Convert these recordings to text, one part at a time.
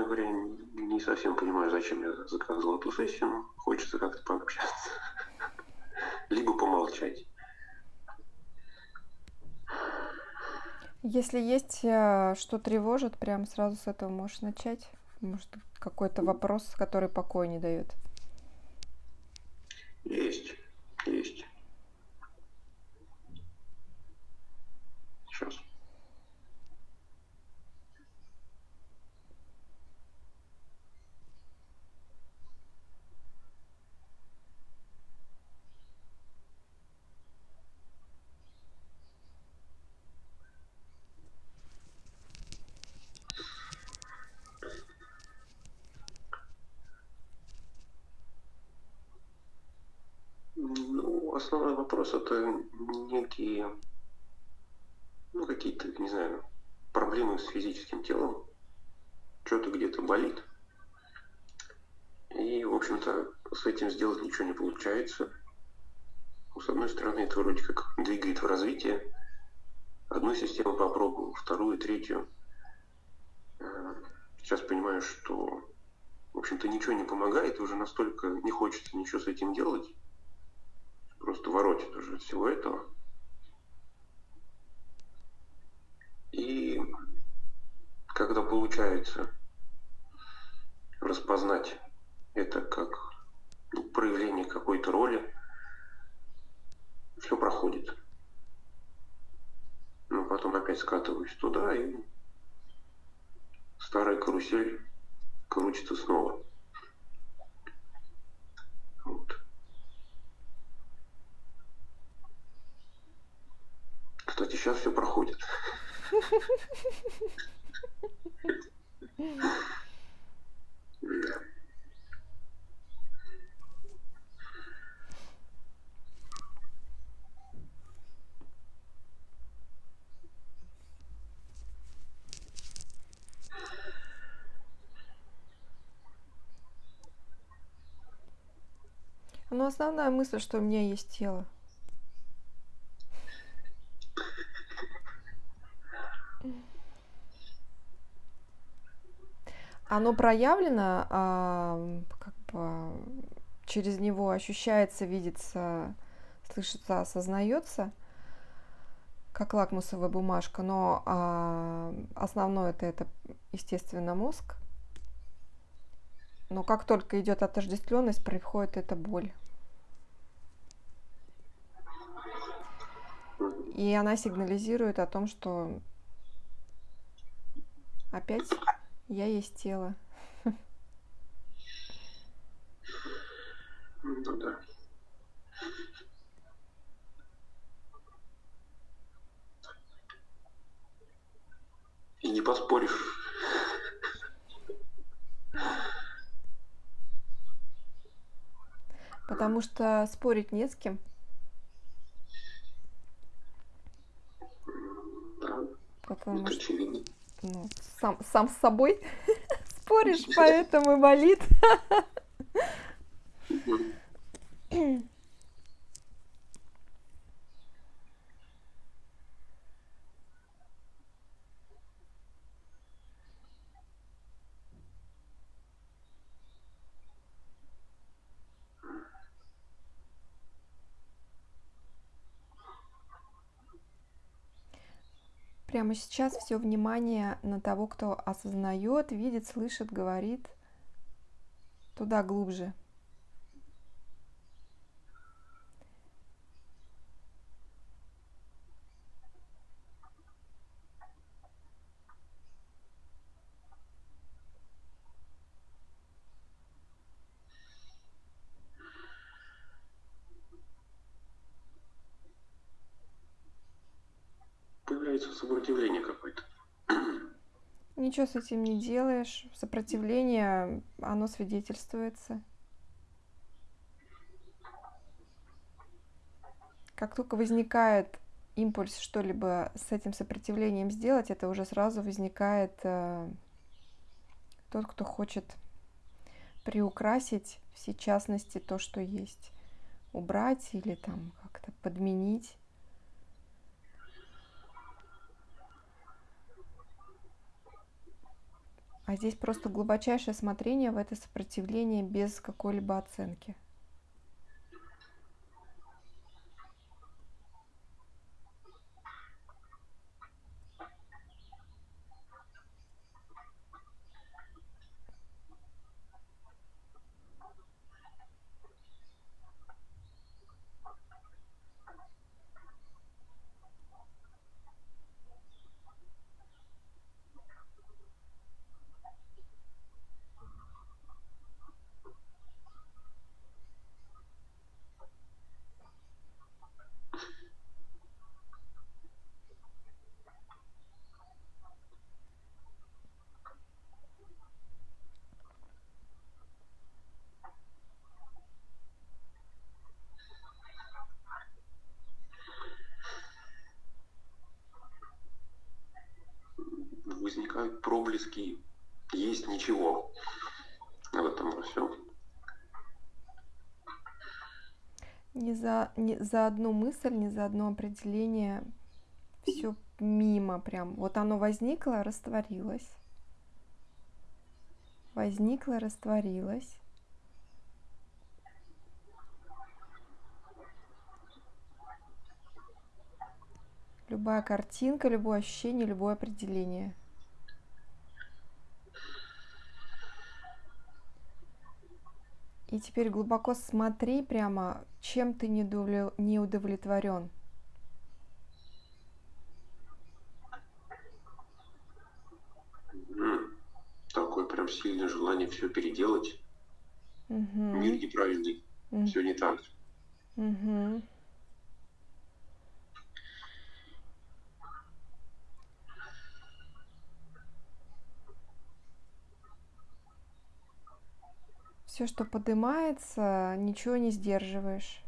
честно говоря, не совсем понимаю, зачем я заказывал эту сессию, хочется как-то пообщаться. Либо помолчать. Если есть э, что тревожит, прям сразу с этого можешь начать. Может, какой-то вопрос, который покоя не дает. Есть, есть. Сейчас. основной вопрос это некие, ну, какие-то, не знаю, проблемы с физическим телом. Что-то где-то болит. И, в общем-то, с этим сделать ничего не получается. С одной стороны, это вроде как двигает в развитие. Одну систему попробовал, вторую, третью. Э, сейчас понимаю, что, в общем-то, ничего не помогает, уже настолько не хочется ничего с этим делать, просто воротит уже всего этого. И когда получается распознать это как проявление какой-то роли, все проходит. Но потом опять скатываюсь туда, и старая карусель крутится снова. Вот. Кстати, сейчас все проходит. Но основная мысль, что у меня есть тело. Оно проявлено, а, как бы через него ощущается, видится, слышится, осознается, как лакмусовая бумажка, но а, основное это, это, естественно, мозг. Но как только идет отождествленность, приходит эта боль. И она сигнализирует о том, что опять я есть тело. Ну да. И не поспоришь. Потому что спорить не с кем. Да, Потому это что очевидно ну, сам, сам с собой споришь, поэтому и болит. Прямо сейчас все внимание на того, кто осознает, видит, слышит, говорит. Туда глубже. появляется сопротивление какое-то. Ничего с этим не делаешь. Сопротивление, оно свидетельствуется. Как только возникает импульс что-либо с этим сопротивлением сделать, это уже сразу возникает э, тот, кто хочет приукрасить все частности то, что есть, убрать или там как-то подменить. А здесь просто глубочайшее смотрение в это сопротивление без какой-либо оценки. возникают проблески есть ничего в этом во всем. Не за, не за одну мысль, не за одно определение все мимо прям. Вот оно возникло, растворилось. Возникло, растворилось. Любая картинка, любое ощущение, любое определение. И теперь глубоко смотри прямо, чем ты не удовлетворен. Такое прям сильное желание все переделать. Угу. Мир неправильный. Угу. Все не так. Угу. Все, что поднимается, ничего не сдерживаешь.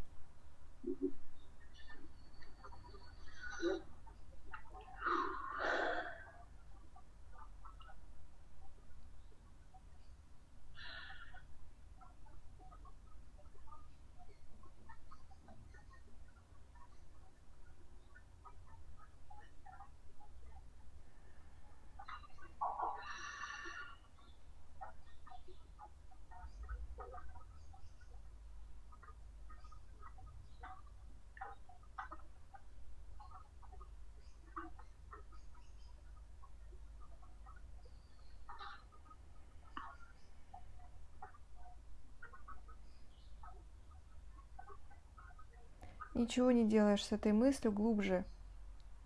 Ничего не делаешь с этой мыслью глубже.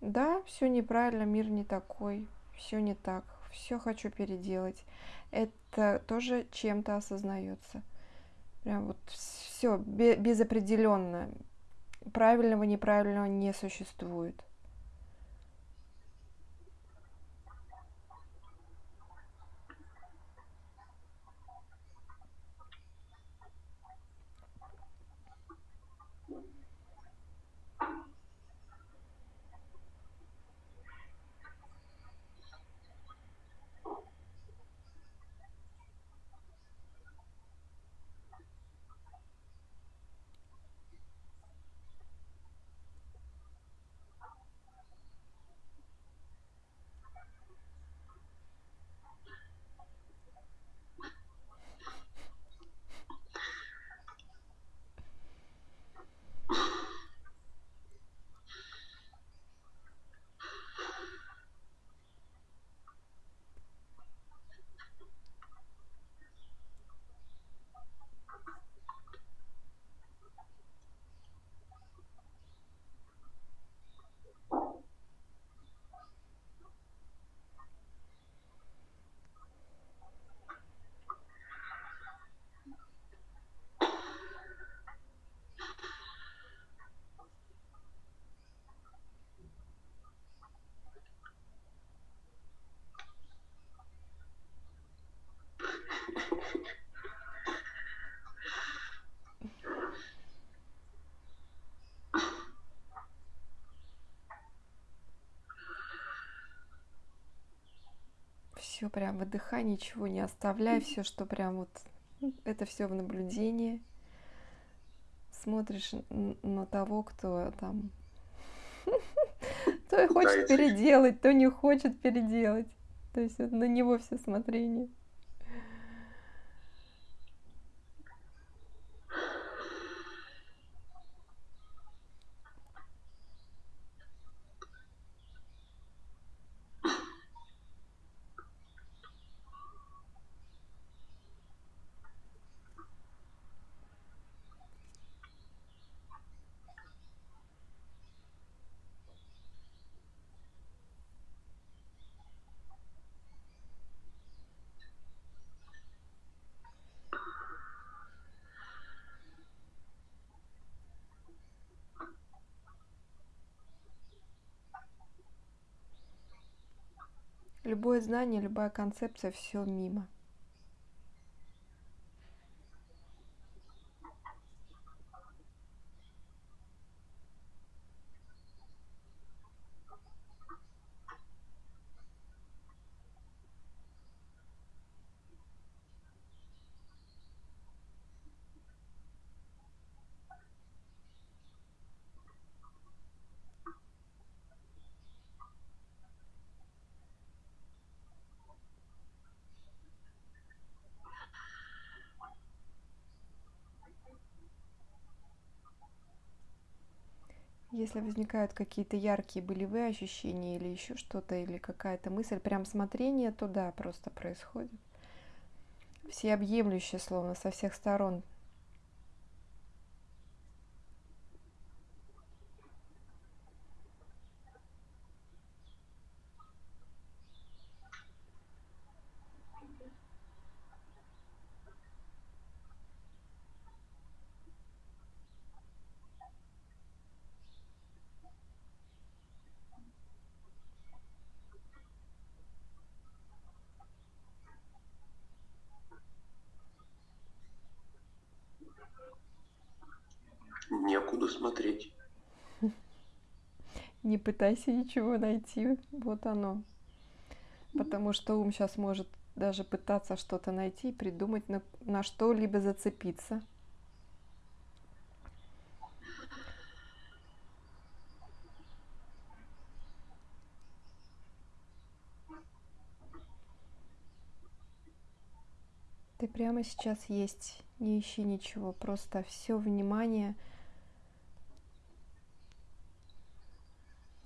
Да, все неправильно, мир не такой, все не так, все хочу переделать. Это тоже чем-то осознается. Прям вот все безопределенно. Правильного, неправильного не существует. Все прям выдыхай, ничего не оставляй, все, что прям вот это все в наблюдении. Смотришь на того, кто там то хочет переделать, то не хочет переделать. То есть вот на него все смотрение. Любое знание, любая концепция, все мимо. Если возникают какие-то яркие болевые ощущения или еще что-то, или какая-то мысль, прям смотрение, то да, просто происходит. Всеобъемлющее, словно со всех сторон Некуда смотреть. Не пытайся ничего найти, вот оно. Потому что ум сейчас может даже пытаться что-то найти, придумать, на, на что-либо зацепиться. Ты прямо сейчас есть, не ищи ничего, просто все внимание –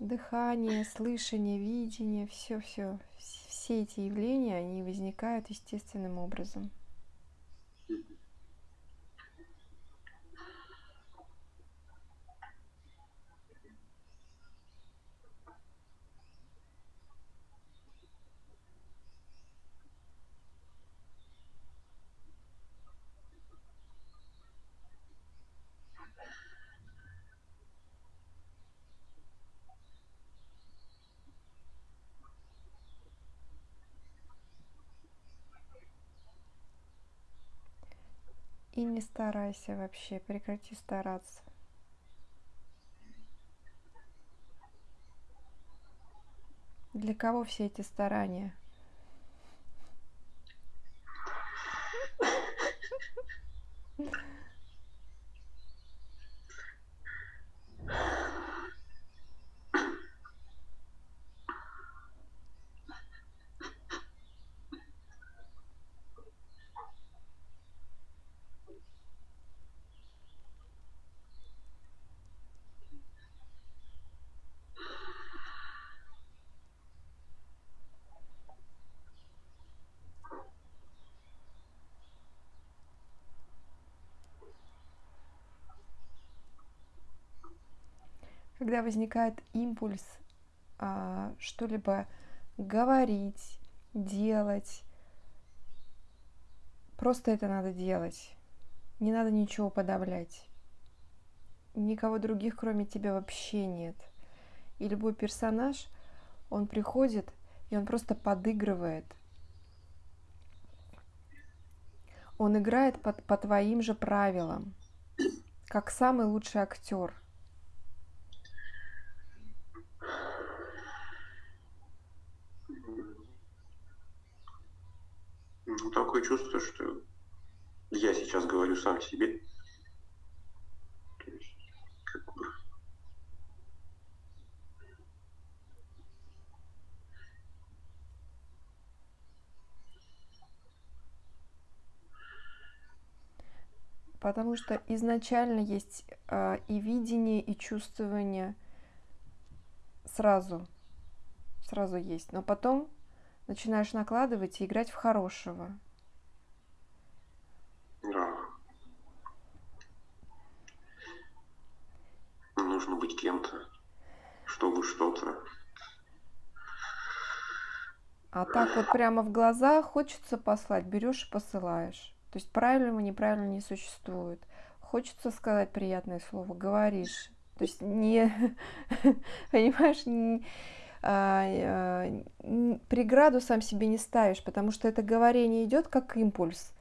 дыхание, слышание, видение, все-все, все эти явления, они возникают естественным образом. И не старайся вообще, прекрати стараться. Для кого все эти старания? когда возникает импульс а, что-либо говорить, делать, просто это надо делать. Не надо ничего подавлять. Никого других, кроме тебя, вообще нет. И любой персонаж, он приходит, и он просто подыгрывает. Он играет под, по твоим же правилам, как самый лучший актер. такое чувство, что я сейчас говорю сам себе. Потому что изначально есть э, и видение, и чувствование сразу, сразу есть. Но потом начинаешь накладывать и играть в хорошего. Да. Нужно быть кем-то, чтобы что-то. А так вот прямо в глаза хочется послать, берешь и посылаешь. То есть правильного, неправильно не существует. Хочется сказать приятное слово, говоришь. То есть не, понимаешь, не, преграду сам себе не ставишь, потому что это говорение идет как импульс.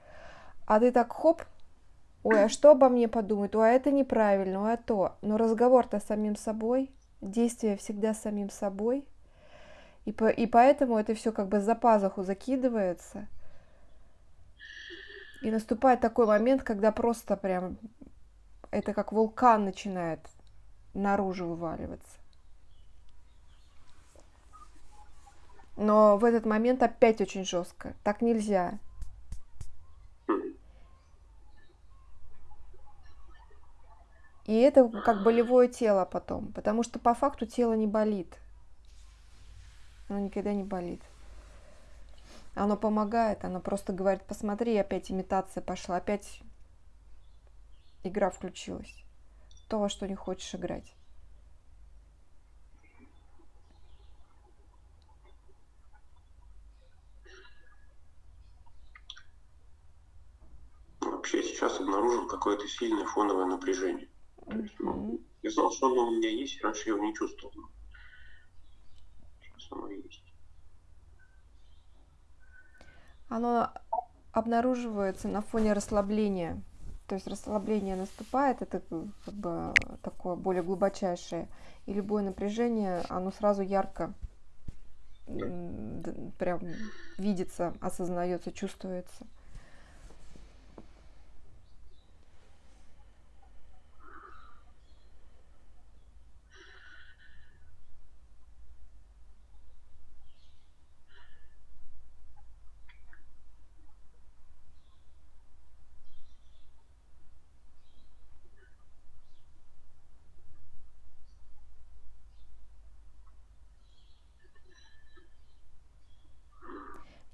А ты так хоп, ой, а что обо мне подумают, ой, а это неправильно, ой, а то. Но разговор-то с самим собой, действие всегда с самим собой. И, по, и поэтому это все как бы за пазуху закидывается – и наступает такой момент, когда просто прям это как вулкан начинает наружу вываливаться. Но в этот момент опять очень жестко. Так нельзя. И это как болевое тело потом, потому что по факту тело не болит. Оно никогда не болит. Оно помогает, оно просто говорит, посмотри, опять имитация пошла, опять игра включилась. То, во что не хочешь играть. Вообще сейчас обнаружил какое-то сильное фоновое напряжение. Mm-hmm. ну, я знал, что оно у меня есть, раньше я его не чувствовал. Сейчас оно есть оно обнаруживается на фоне расслабления. То есть расслабление наступает, это как бы такое более глубочайшее, и любое напряжение, оно сразу ярко прям видится, осознается, чувствуется.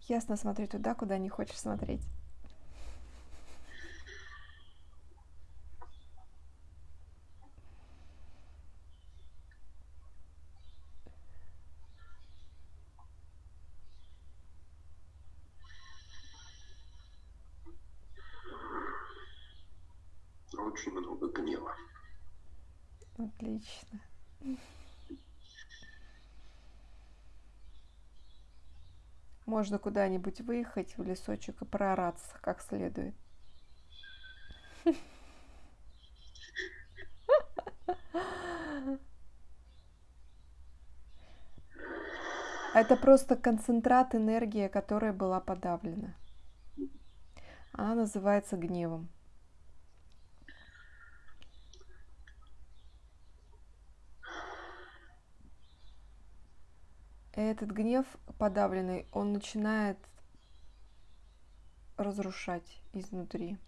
Ясно, смотри туда, куда не хочешь смотреть. Можно куда-нибудь выехать в лесочек и проораться как следует. Это просто концентрат энергии, которая была подавлена. Она называется гневом. Этот гнев подавленный, он начинает разрушать изнутри.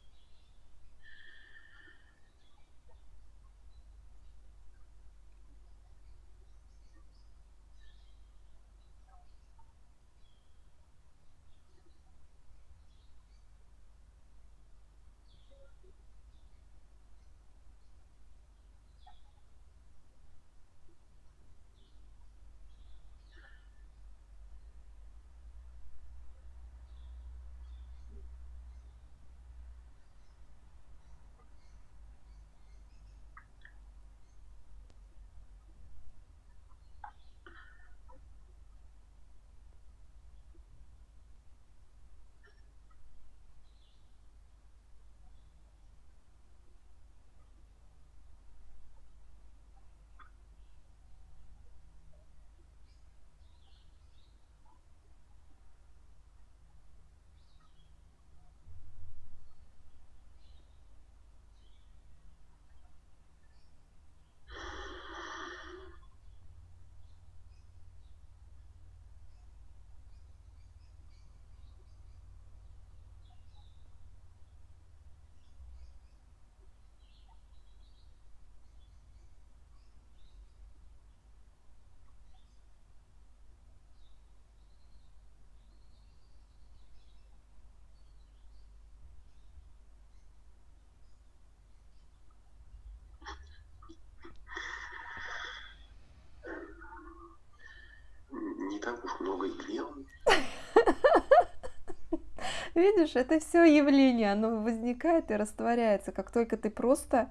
Видишь, это все явление, оно возникает и растворяется, как только ты просто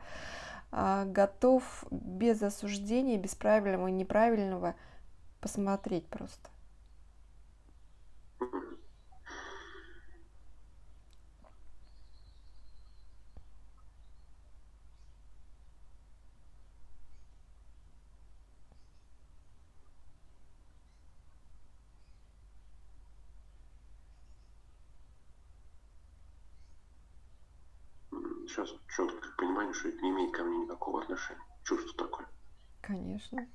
а, готов без осуждения, без правильного и неправильного посмотреть просто. сейчас это не имеет ко мне никакого отношения. Чувство такое. Конечно.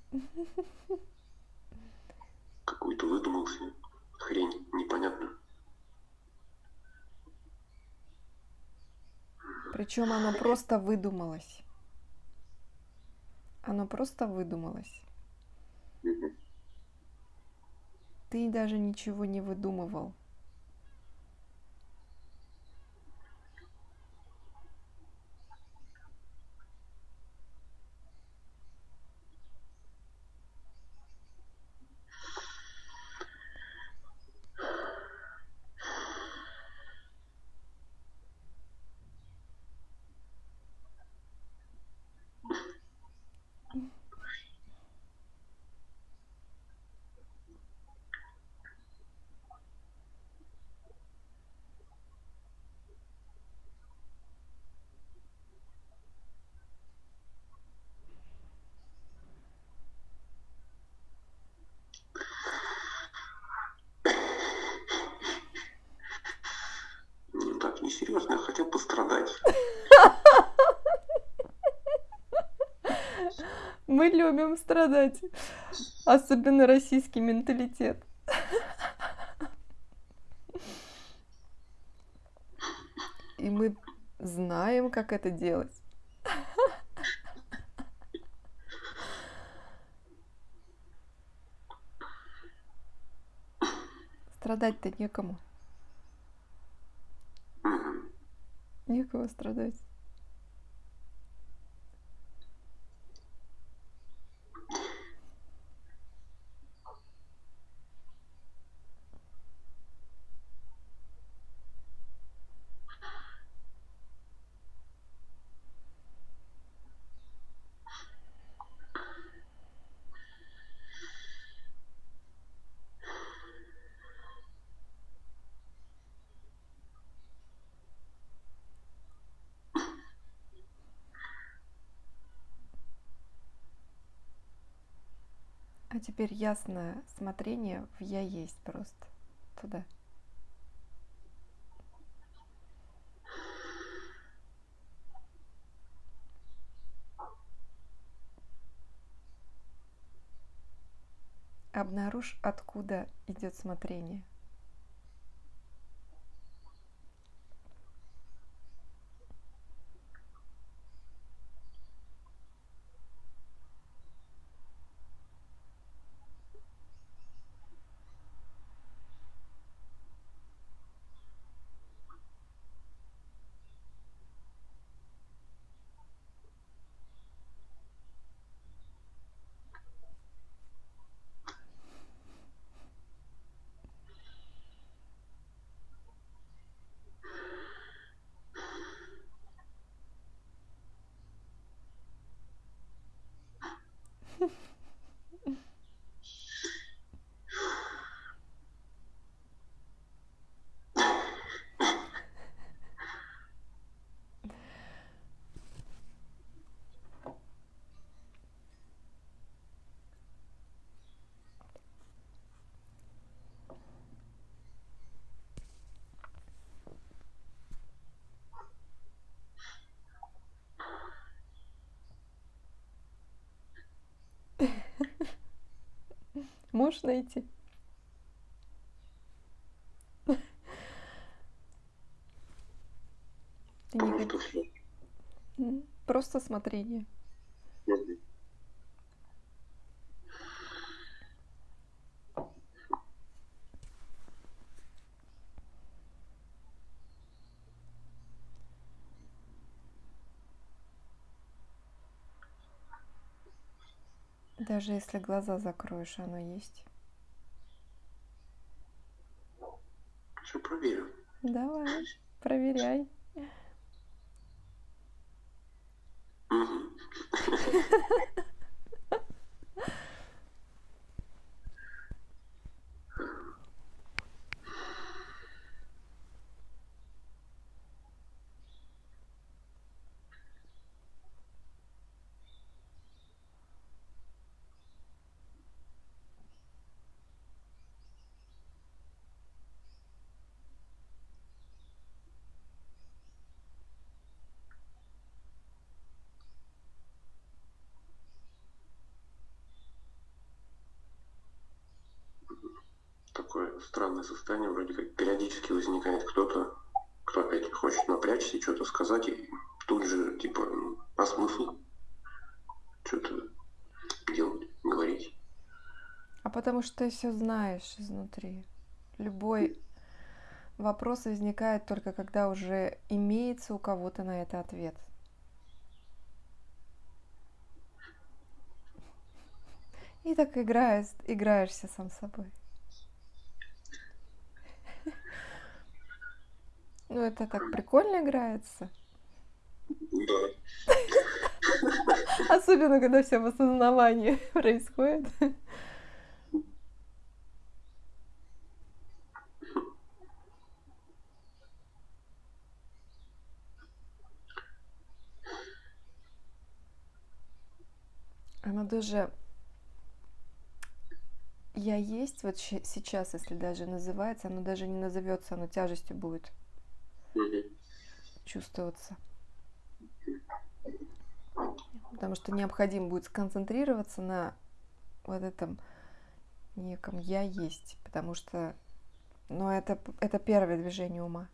Какую-то выдумал себе хрень непонятную. Причем оно просто выдумалось. Оно просто выдумалось. Ты даже ничего не выдумывал. серьезно, я хотел пострадать. Мы любим страдать. Особенно российский менталитет. И мы знаем, как это делать. Страдать-то некому. Некого страдать. А теперь ясное смотрение в я есть просто туда. Обнаружь, откуда идет смотрение. Можешь найти? Просто смотрение. Даже если глаза закроешь, оно есть. Все проверю. Давай, проверяй. Мгм. Такое странное состояние, вроде как периодически возникает кто-то, кто опять хочет напрячься что-то сказать, и тут же, типа, ну, по смыслу что-то делать, говорить. А потому что ты все знаешь изнутри. Любой вопрос возникает только когда уже имеется у кого-то на это ответ. И так играешь, играешься сам собой. Ну, это так прикольно играется. Да. Особенно, когда все в осознавании происходит. Оно даже я есть вот сейчас, если даже называется, оно даже не назовется, оно тяжестью будет Мгм. чувствоваться. Потому что необходимо будет сконцентрироваться на вот этом неком я есть. Потому что, ну, это, это первое движение ума.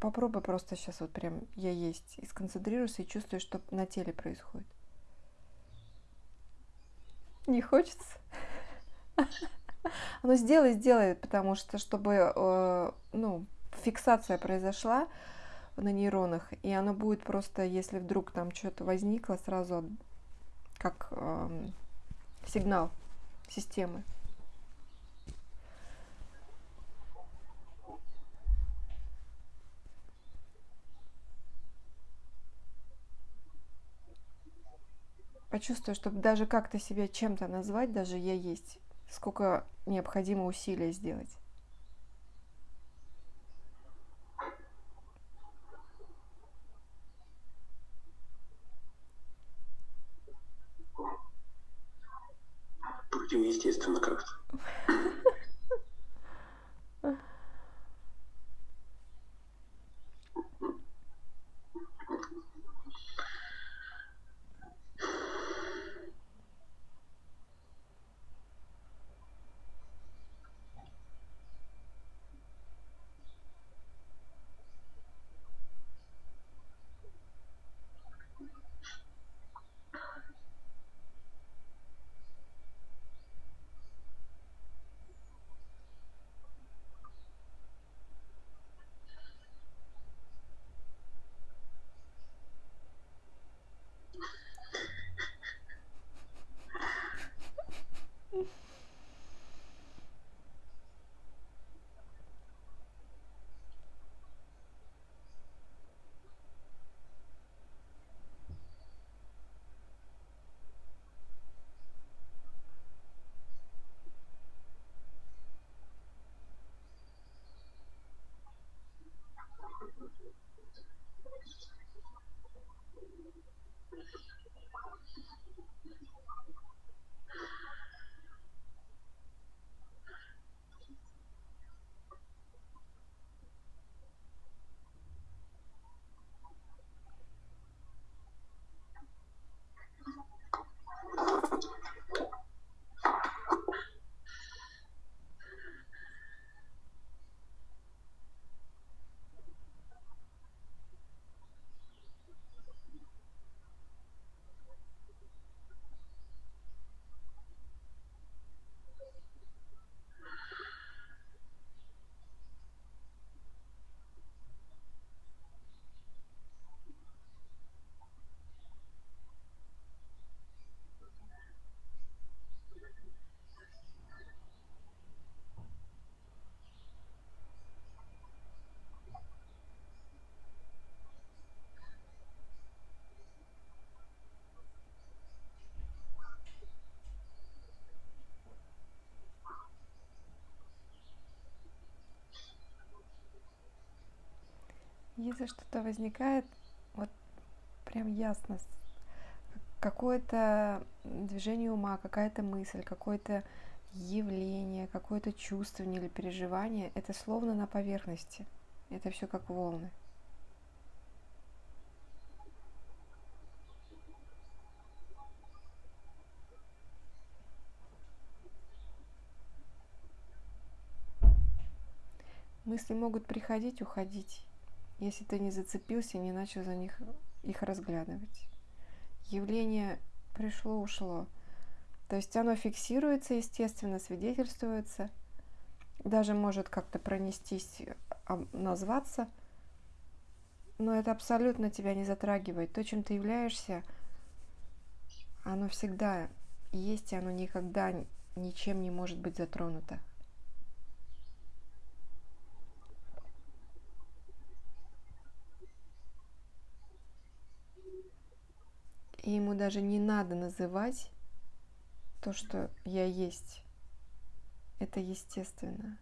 Попробуй просто сейчас вот прям я есть. И сконцентрируйся и чувствуй, что на теле происходит. Не хочется? Ну, сделай, сделай, потому что, чтобы, э, ну, фиксация произошла на нейронах, и оно будет просто, если вдруг там что-то возникло, сразу как эм, сигнал системы. Почувствуй, чтобы даже как-то себя чем-то назвать, даже я есть, сколько необходимо усилия сделать. Если что-то возникает, вот прям ясно, какое-то движение ума, какая-то мысль, какое-то явление, какое-то чувствование или переживание, это словно на поверхности. Это все как волны. Мысли могут приходить, уходить, если ты не зацепился, не начал за них их разглядывать. Явление пришло, ушло. То есть оно фиксируется, естественно, свидетельствуется, даже может как-то пронестись, назваться, но это абсолютно тебя не затрагивает. То, чем ты являешься, оно всегда есть, и оно никогда ничем не может быть затронуто. И ему даже не надо называть то, что я есть. Это естественно.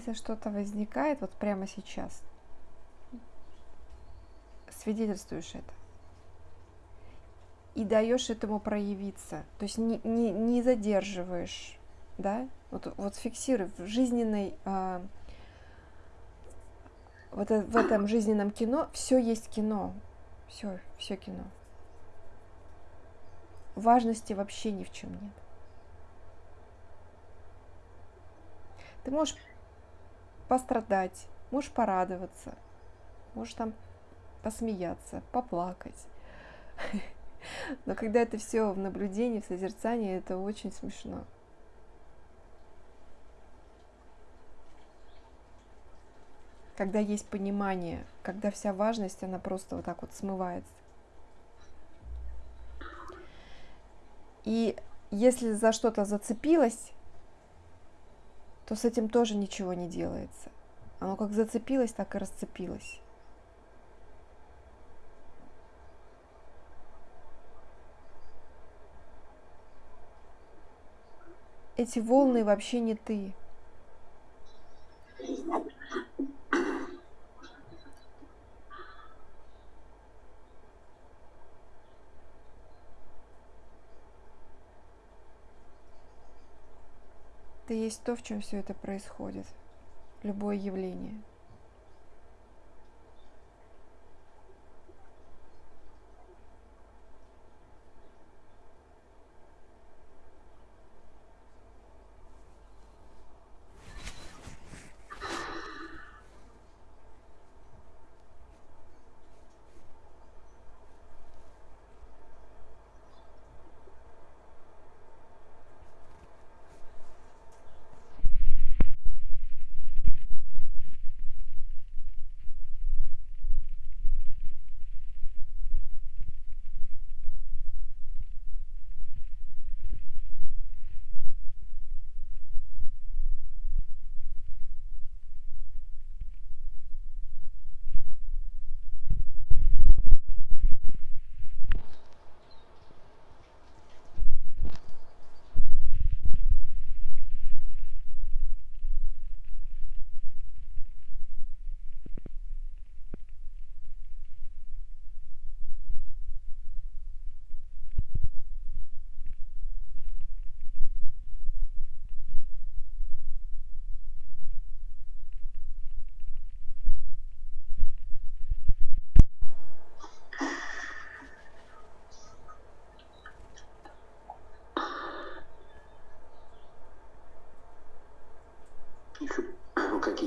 Если что-то возникает вот прямо сейчас, свидетельствуешь это и даешь этому проявиться, то есть не, не, не задерживаешь, да, вот, вот фиксируй в жизненной, а, вот в этом жизненном кино все есть кино, все, все кино. Важности вообще ни в чем нет. Ты можешь пострадать, можешь порадоваться, можешь там посмеяться, поплакать. Но когда это все в наблюдении, в созерцании, это очень смешно. Когда есть понимание, когда вся важность, она просто вот так вот смывается. И если за что-то зацепилась, то с этим тоже ничего не делается. Оно как зацепилось, так и расцепилось. Эти волны вообще не ты. Это есть то, в чем все это происходит, любое явление.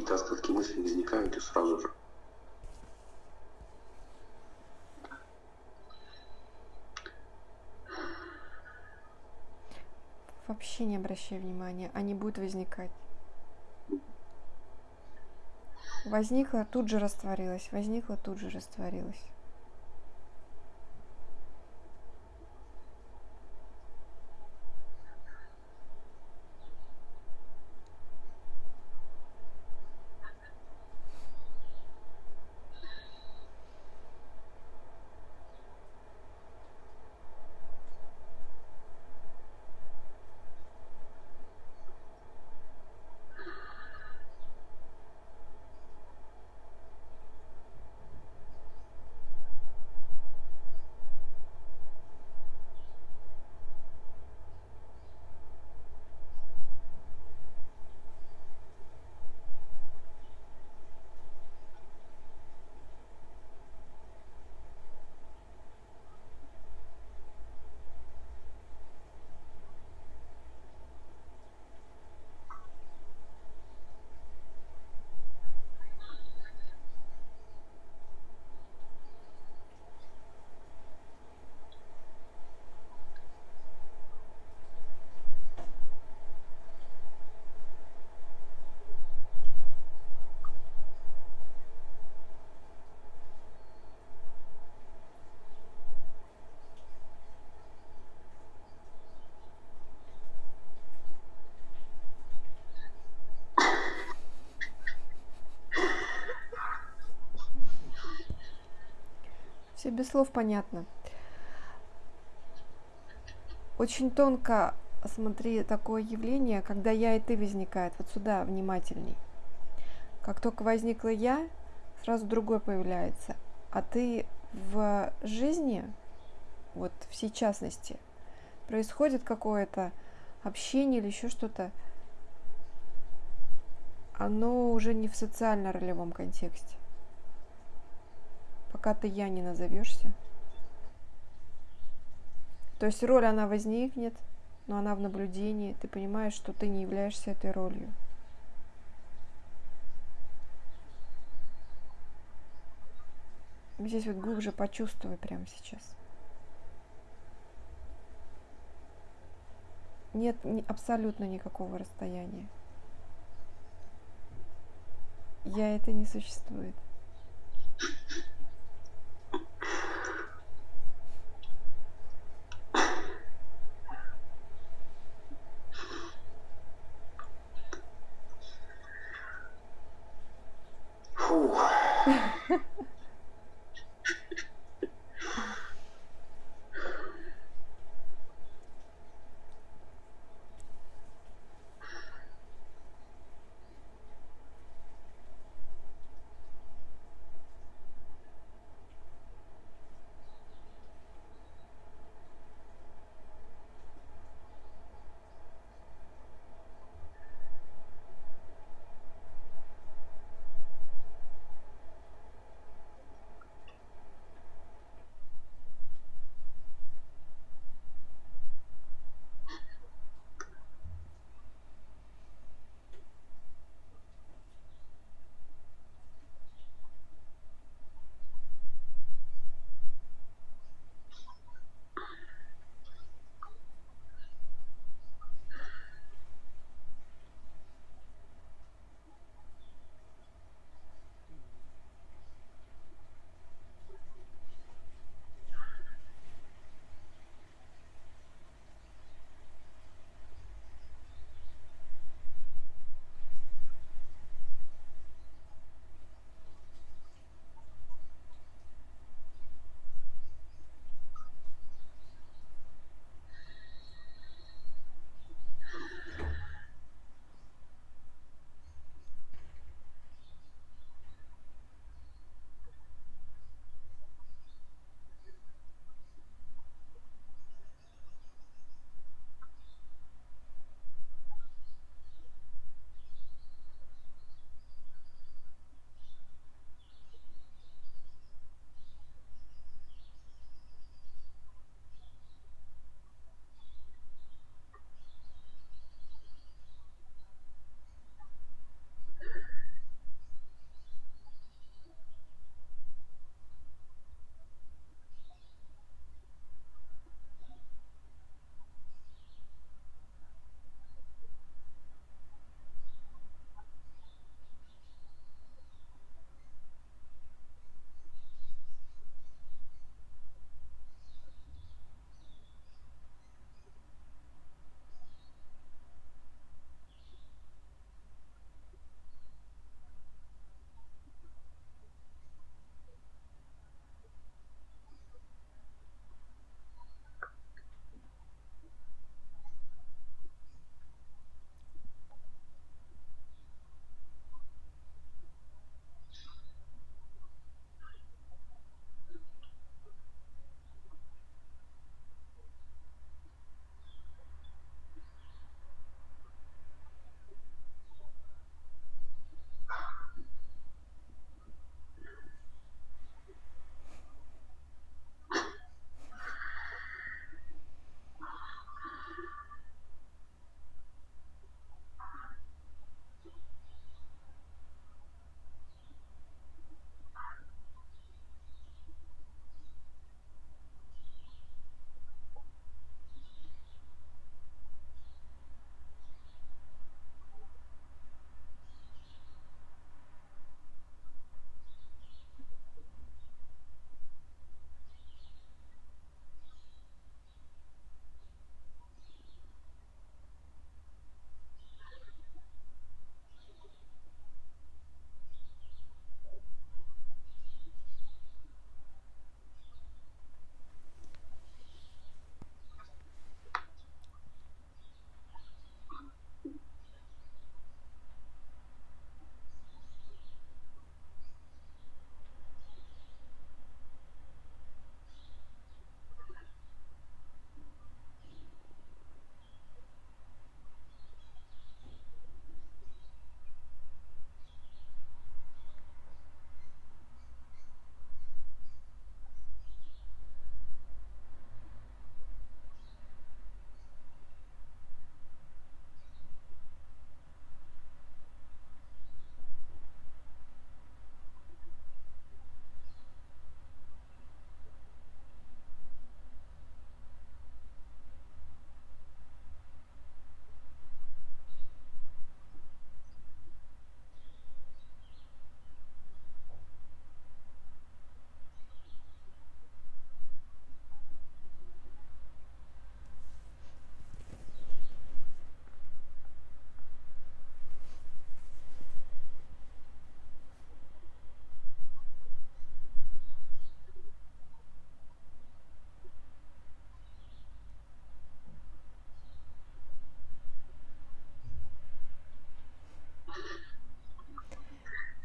Какие-то остатки мыслей возникают и сразу же. Вообще не обращай внимания, они будут возникать. Возникла, тут же растворилась, возникла, тут же растворилась. Все без слов понятно. Очень тонко, смотри, такое явление, когда я и ты возникает. Вот сюда внимательней. Как только возникла я, сразу другой появляется. А ты в жизни, вот в сейчасности, происходит какое-то общение или еще что-то, оно уже не в социально-ролевом контексте пока ты я не назовешься. То есть роль, она возникнет, но она в наблюдении. Ты понимаешь, что ты не являешься этой ролью. Здесь вот глубже почувствуй прямо сейчас. Нет абсолютно никакого расстояния. Я это не существует.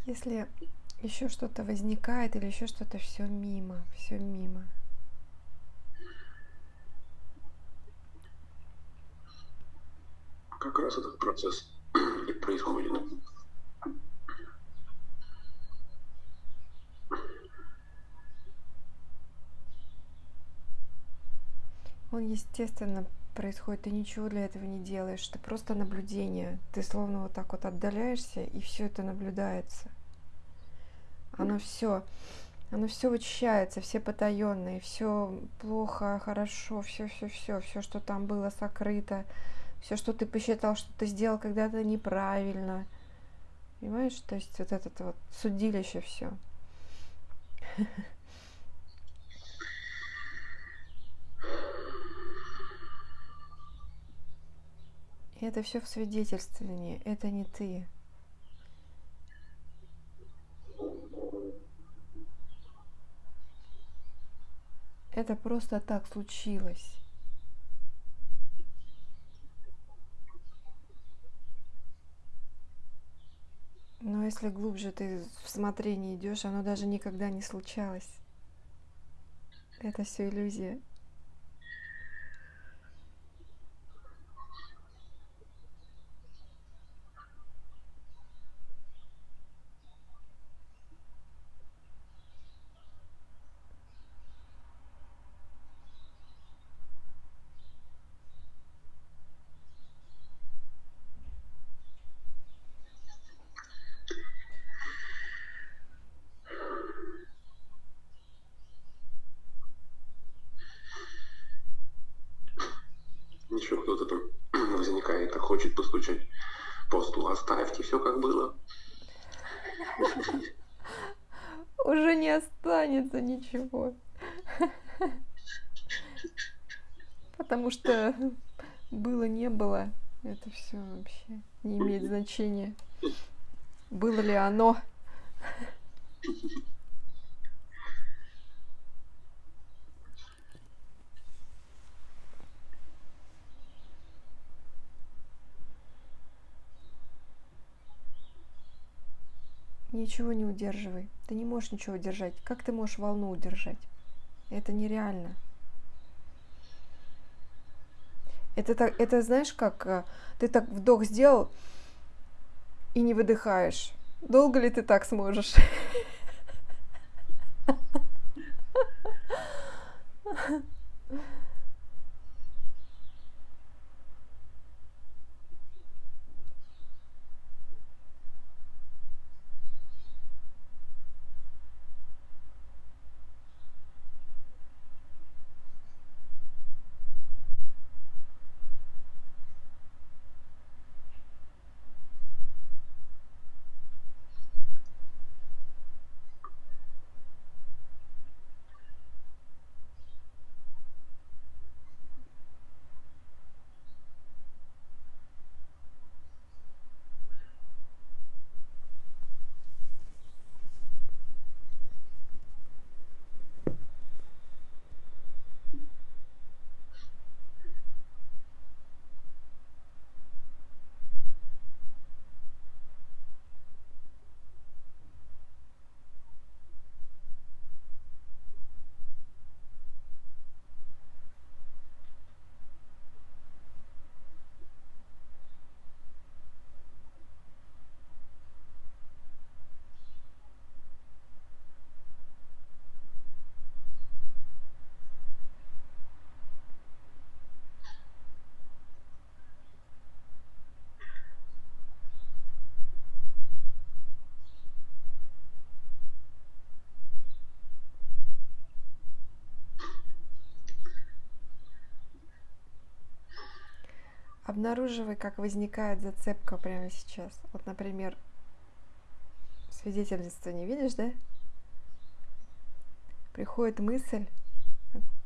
Если еще что-то возникает или еще что-то, все мимо, все мимо. Как раз этот процесс и происходит. Он, естественно, происходит, ты ничего для этого не делаешь, ты просто наблюдение, ты словно вот так вот отдаляешься, и все это наблюдается. Оно все, оно все вычищается, все потаенные, все плохо, хорошо, все, все, все, все, что там было сокрыто, все, что ты посчитал, что ты сделал когда-то неправильно. Понимаешь, то есть вот этот вот судилище все. Это все в свидетельствовании, это не ты. Это просто так случилось. Но если глубже ты в смотрении идешь, оно даже никогда не случалось. Это все иллюзия. Еще кто-то там возникает, а хочет постучать по столу. Оставьте все как было. Уже не останется ничего. Потому что было, не было, это все вообще не имеет значения. Было ли оно? Ничего не удерживай. Ты не можешь ничего удержать. Как ты можешь волну удержать? Это нереально. Это, так, это знаешь, как э, ты так вдох сделал и не выдыхаешь. Долго ли ты так сможешь? Обнаруживай, как возникает зацепка прямо сейчас. Вот, например, свидетельство не видишь, да? Приходит мысль,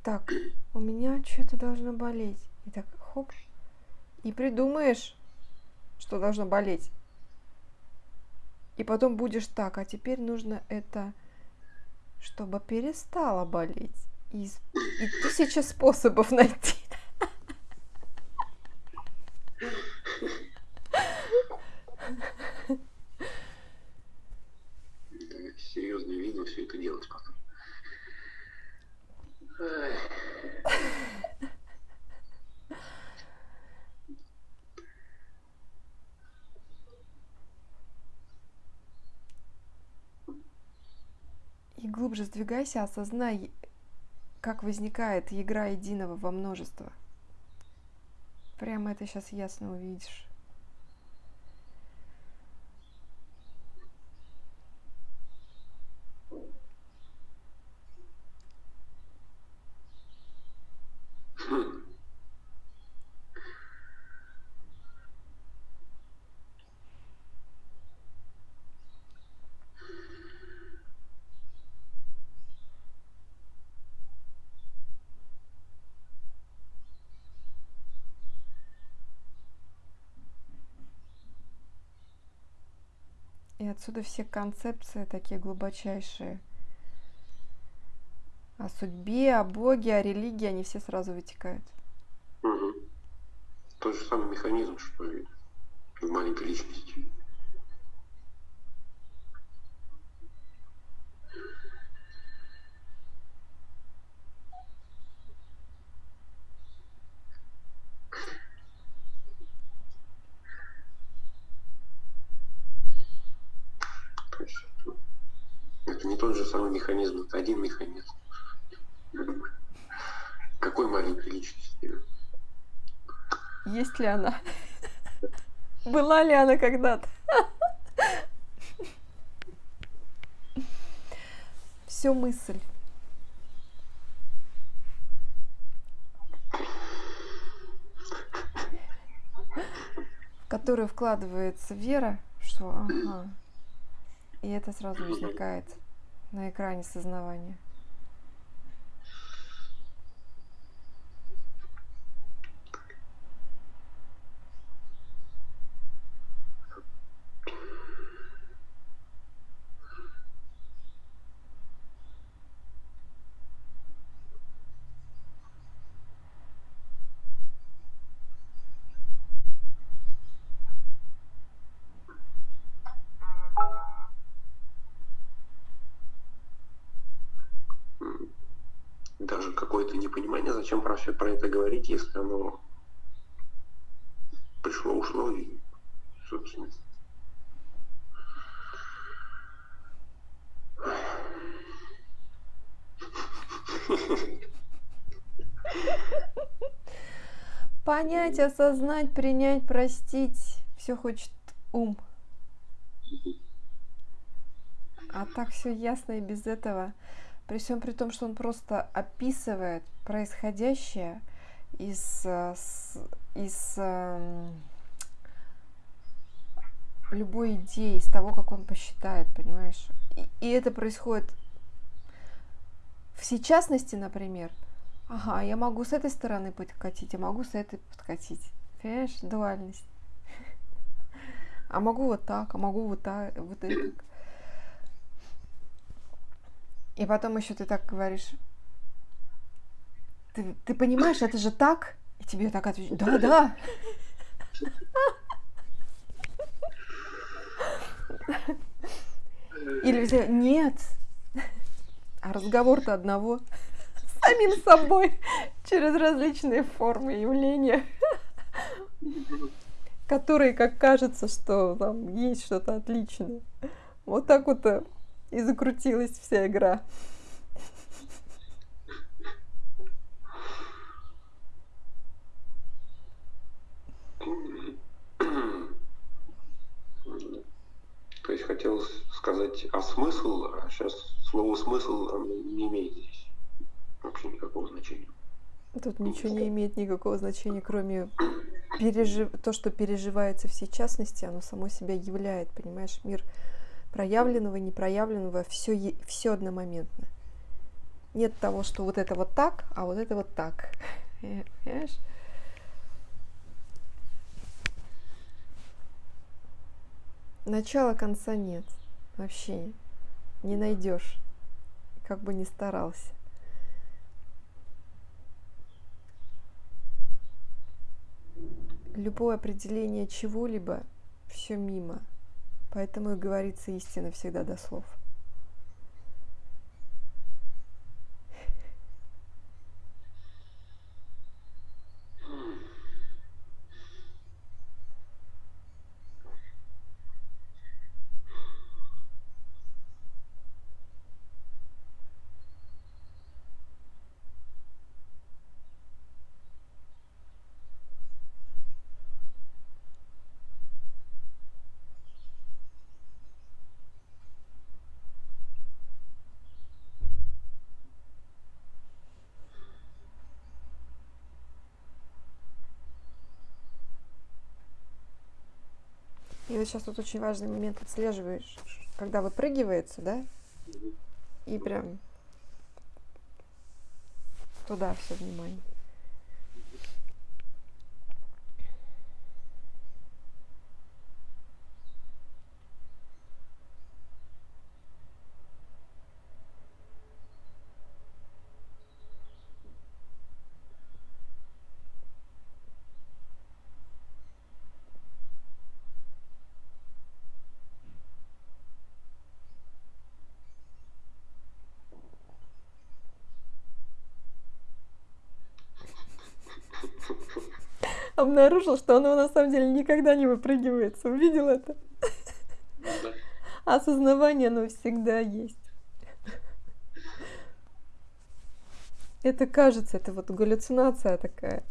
так, у меня что-то должно болеть. И так, хоп, и придумаешь, что должно болеть. И потом будешь так, а теперь нужно это, чтобы перестало болеть. И, и тысяча способов найти. Глубже сдвигайся, осознай, как возникает игра единого во множество. Прямо это сейчас ясно увидишь. И отсюда все концепции такие глубочайшие. О судьбе, о Боге, о религии, они все сразу вытекают. Угу. Тот же самый механизм, что и в маленькой личности. тот же самый механизм, механизм. Какой маленькой личности? Есть ли она? Была ли она когда-то? Все мысль. в которую вкладывается вера, что ага, и это сразу возникает на экране сознавания. Все про это говорить, если оно пришло, ушло и, собственно. Понять, осознать, принять, простить. Все хочет ум. А так все ясно и без этого. При всем при том, что он просто описывает происходящее из, э, из эм, любой идеи, из того, как он посчитает, понимаешь? И, и это происходит в сейчасности, например. Ага, я могу с этой стороны подкатить, а могу с этой подкатить. Понимаешь, дуальность. А могу вот так, а могу вот так, вот это. И потом еще ты так говоришь, ты, ты понимаешь, это же так? И тебе так отвечают, да, да. Или нет. А разговор-то одного самим собой через различные формы явления, которые, как кажется, что там есть что-то отличное. Вот так вот э, и закрутилась вся игра. То есть хотел сказать а смысл, а сейчас слово смысл не имеет здесь вообще никакого значения. Тут ничего не имеет никакого значения, кроме пережив... то, что переживается в частности, оно само себя являет, понимаешь, мир проявленного, непроявленного, все, все одномоментно. Нет того, что вот это вот так, а вот это вот так. Понимаешь? Начала конца нет. Вообще не найдешь, как бы ни старался. Любое определение чего-либо все мимо – Поэтому и говорится истина всегда до слов. И вот сейчас тут очень важный момент отслеживаешь, когда выпрыгивается, да? И прям туда все внимание. Обнаружил, что оно на самом деле никогда не выпрыгивается. Увидел это? Да. Осознавание, оно всегда есть. Это кажется, это вот галлюцинация такая.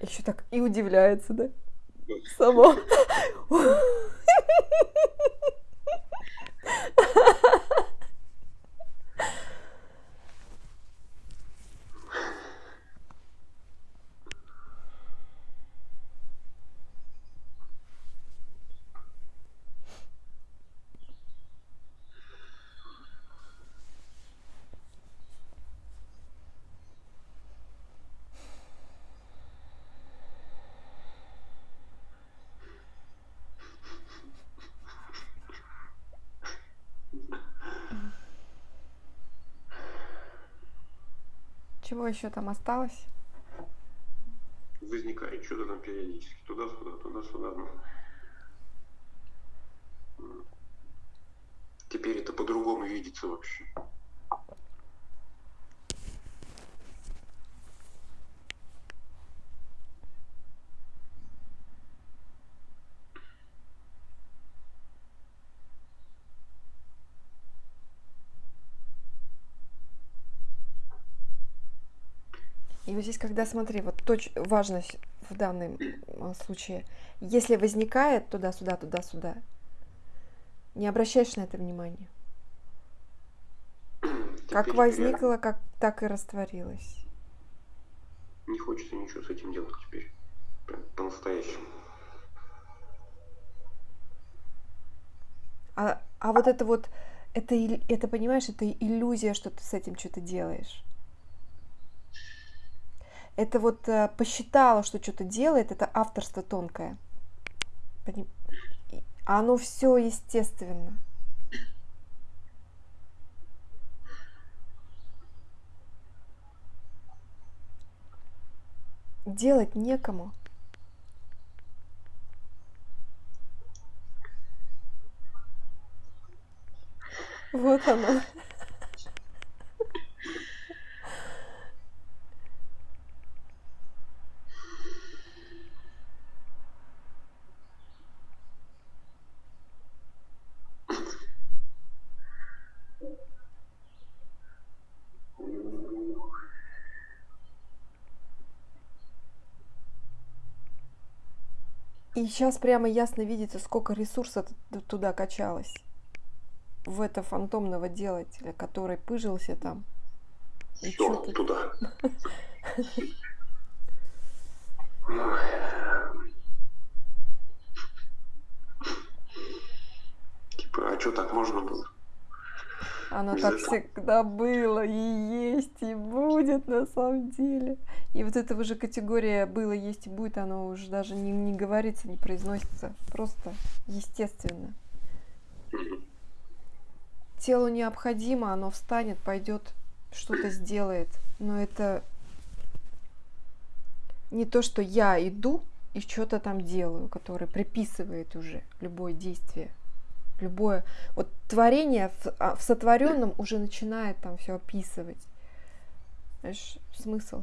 Еще так и удивляется, да? Само. Чего еще там осталось? Возникает что-то там периодически. Туда-сюда, туда-сюда. Ну. Теперь это по-другому видится вообще. И вот здесь, когда, смотри, вот точ, важность в данном а, случае, если возникает туда-сюда, туда-сюда, не обращаешь на это внимания. как возникло, как так и растворилось. Не хочется ничего с этим делать теперь. Прям по-настоящему. А, а вот это вот, это, это, понимаешь, это иллюзия, что ты с этим что-то делаешь это вот э, посчитала, что что-то делает, это авторство тонкое. Оно все естественно. Делать некому. Вот оно. И сейчас прямо ясно видится, сколько ресурсов туда качалось. В это фантомного делателя, который пыжился там. Все, туда. Типа, а что так можно было? Оно так всегда было и есть, и будет на самом деле. И вот эта уже категория было, есть и будет, оно уже даже не, не говорится, не произносится. Просто естественно. Телу необходимо, оно встанет, пойдет, что-то сделает. Но это не то, что я иду и что-то там делаю, которое приписывает уже любое действие любое вот творение в, а, в сотворенном уже начинает там все описывать. Знаешь, смысл.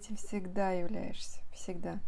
этим всегда являешься, всегда.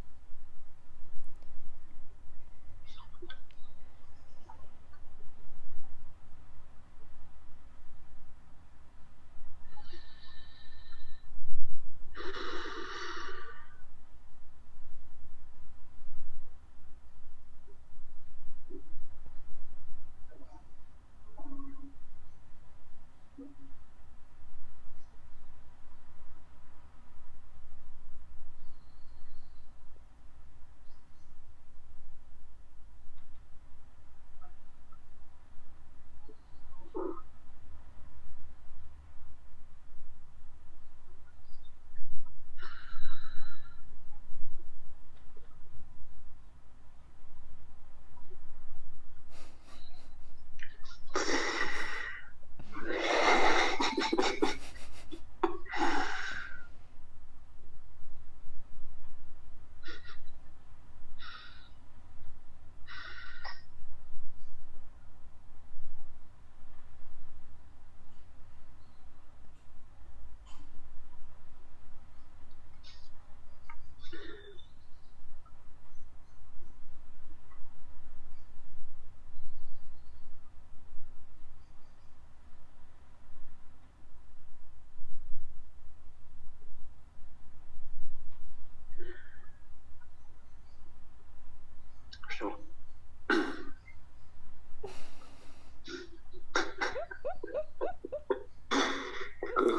Все.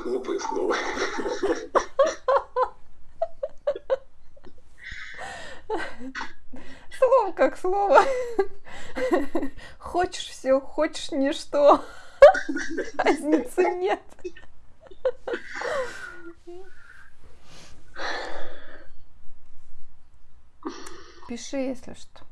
Глупое слово. Слово. Хочешь все, хочешь ничто. Разницы нет. Пиши, если что.